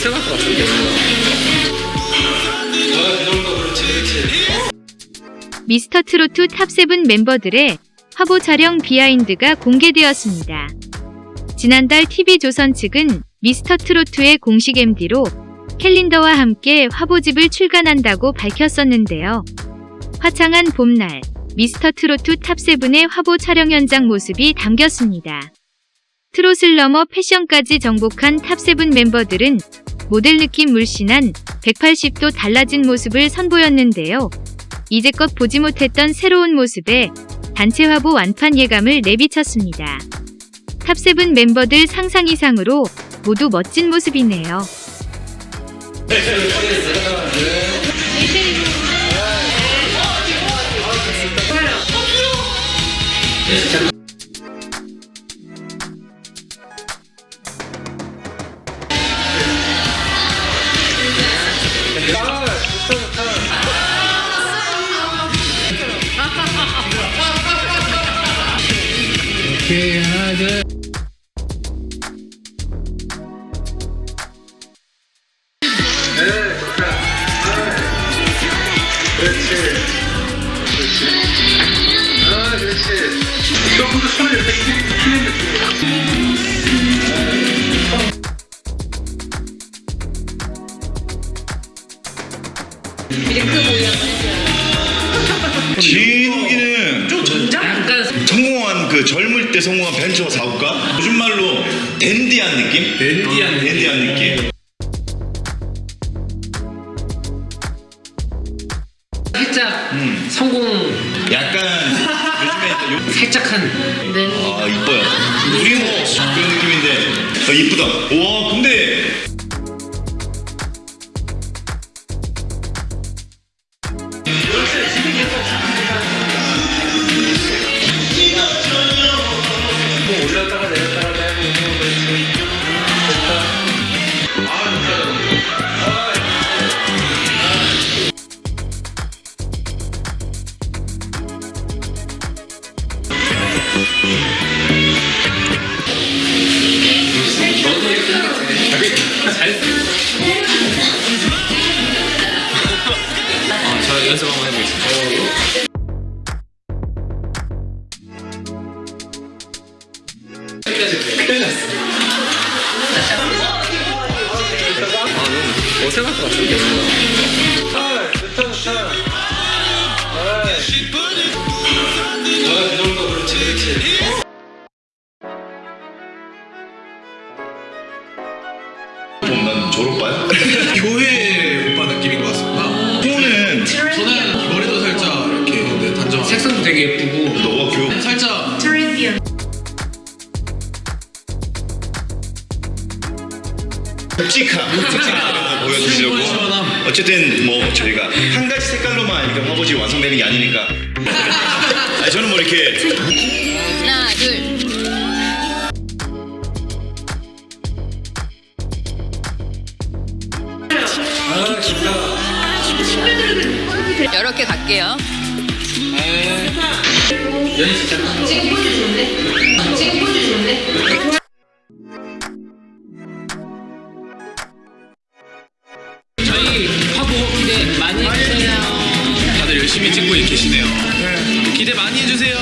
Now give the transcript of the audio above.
어색할 것 같은데 미스터 트로트 탑7 멤버들의 화보 촬영 behind가 공개되었습니다. 지난달 TV조선 측은 미스터 트로트의 공식 MD로 캘린더와 함께 화보집을 출간한다고 밝혔었는데요. 화창한 봄날, 미스터 트로트 탑7의 화보 촬영 현장 모습이 담겼습니다. 트롯을 넘어 패션까지 정복한 탑7 멤버들은 모델 느낌 물씬한 180도 달라진 모습을 선보였는데요. 이제껏 보지 못했던 새로운 모습에 단체 화보 완판 예감을 내비쳤습니다. 탑7 멤버들 상상 이상으로 모두 멋진 모습이네요. 오케이 하나 둘 진욱이는 약간 성공한 그 젊을 때 성공한 벤처 사업가 요즘 말로 댄디한 느낌? 댄디한 느낌. 댄디한 느낌? 살짝 음. 성공 약간 요즘에 요, 살짝 한 아 이뻐요 우리 뭐 그런 느낌인데 아, 이쁘다 와 근데 아 어색할 것 같은데 교회 오빠 느낌인 것 같습니다. 호는 저는 머리도 살짝 이렇게 네, 단정. 색상도 되게 예쁘고. 너가 교육 살짝. 묵직함 묵직함. 보여주시려고. 시원시원함. 어쨌든 뭐 저희가 한 가지 색깔로만 이렇게 화보지 완성되는 게 아니니까. 아니 저는 뭐 이렇게 이렇게 갈게요. 저희 화보 기대 많이 해주세요 다들 열심히 찍고 계시네요. 기대 많이 해주세요.